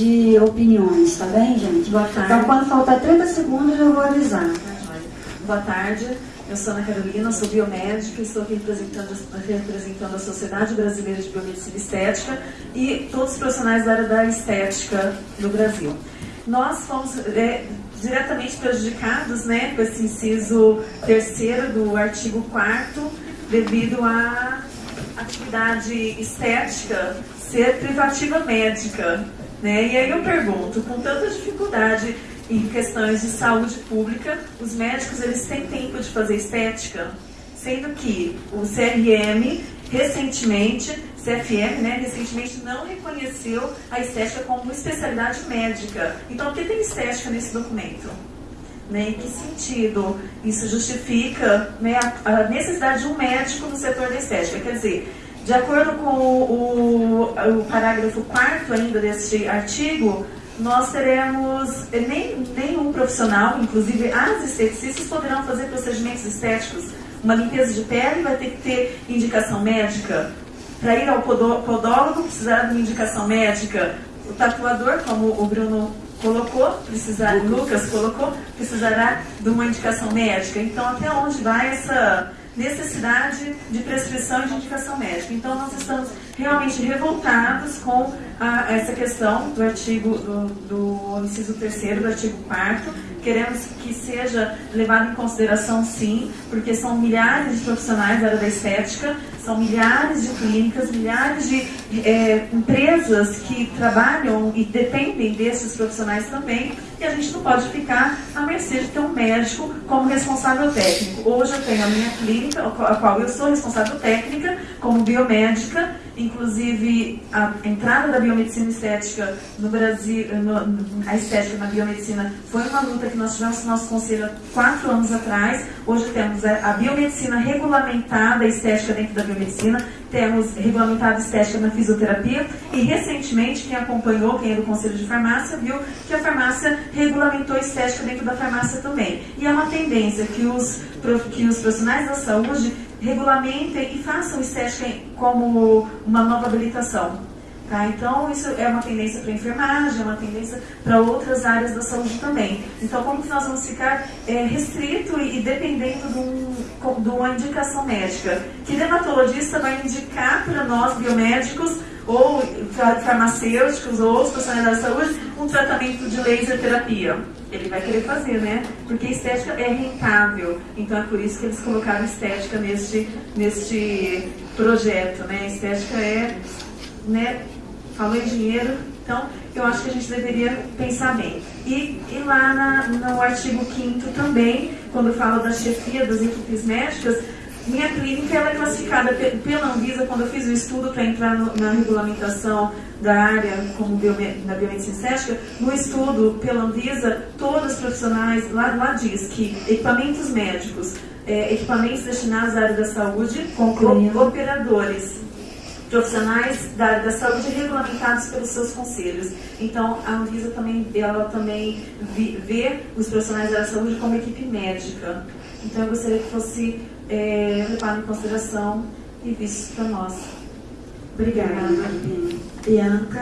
de opiniões, tá bem, gente? Boa tarde. Então, quando faltar 30 segundos, eu vou avisar. Boa tarde, eu sou Ana Carolina, sou biomédica e estou aqui representando, representando a Sociedade Brasileira de Biomedicina Estética e todos os profissionais da área da estética no Brasil. Nós fomos é, diretamente prejudicados né, com esse inciso terceiro do artigo 4 devido à atividade estética ser privativa médica. Né? E aí eu pergunto, com tanta dificuldade em questões de saúde pública, os médicos eles têm tempo de fazer estética? Sendo que o CRM, recentemente, CFM, né, recentemente não reconheceu a estética como especialidade médica. Então, por que tem estética nesse documento? Né, em que sentido isso justifica né, a necessidade de um médico no setor da estética? Quer dizer, de acordo com o, o, o parágrafo 4 ainda deste artigo, nós teremos nem, nenhum profissional, inclusive as esteticistas, poderão fazer procedimentos estéticos. Uma limpeza de pele vai ter que ter indicação médica. Para ir ao podólogo, precisará de uma indicação médica. O tatuador, como o Bruno colocou, precisar, Lucas colocou, precisará de uma indicação médica. Então, até onde vai essa necessidade de prescrição e de indicação médica. Então, nós estamos realmente revoltados com a, essa questão do artigo, do, do inciso terceiro do artigo 4 Queremos que seja levado em consideração, sim, porque são milhares de profissionais da área da estética, são milhares de clínicas, milhares de é, empresas que trabalham e dependem desses profissionais também, e a gente não pode ficar à mercê de ter um médico como responsável técnico. Hoje eu tenho a minha clínica, a qual eu sou responsável técnica, como biomédica, inclusive a entrada da biomedicina estética no Brasil, no, a estética na biomedicina foi uma luta que nós tivemos no nosso conselho há quatro anos atrás. Hoje temos a biomedicina regulamentada, a estética dentro da biomedicina, temos regulamentada estética na fisioterapia e recentemente quem acompanhou, quem é do conselho de farmácia, viu que a farmácia regulamentou estética dentro da farmácia também. E é uma tendência que os, que os profissionais da saúde regulamentem e façam estética como uma nova habilitação. Tá? Então, isso é uma tendência para a enfermagem, é uma tendência para outras áreas da saúde também. Então, como que nós vamos ficar é, restrito e, dependendo de, um, de, uma indicação médica? Que dermatologista vai indicar para nós, biomédicos, ou farmacêuticos, ou os profissionais da saúde, um tratamento de laser terapia? Ele vai querer fazer, né? Porque estética é rentável. Então, é por isso que eles colocaram estética neste, neste projeto, né? Estética é né, falou em dinheiro, então eu acho que a gente deveria pensar bem. E, e lá na, no artigo 5 também, quando fala da chefia das equipes médicas, minha clínica ela é classificada pela Anvisa, quando eu fiz o estudo para entrar no, na regulamentação da área como biome, na biomedicina estética, no estudo pela Anvisa, todos os profissionais, lá, lá diz que equipamentos médicos, é, equipamentos destinados à área da saúde, operadores, profissionais da da saúde regulamentados pelos seus conselhos. Então, a Anvisa também, ela também vê os profissionais da saúde como equipe médica. Então, eu gostaria que fosse é, levado em consideração e visto para nós. Obrigada. Bianca.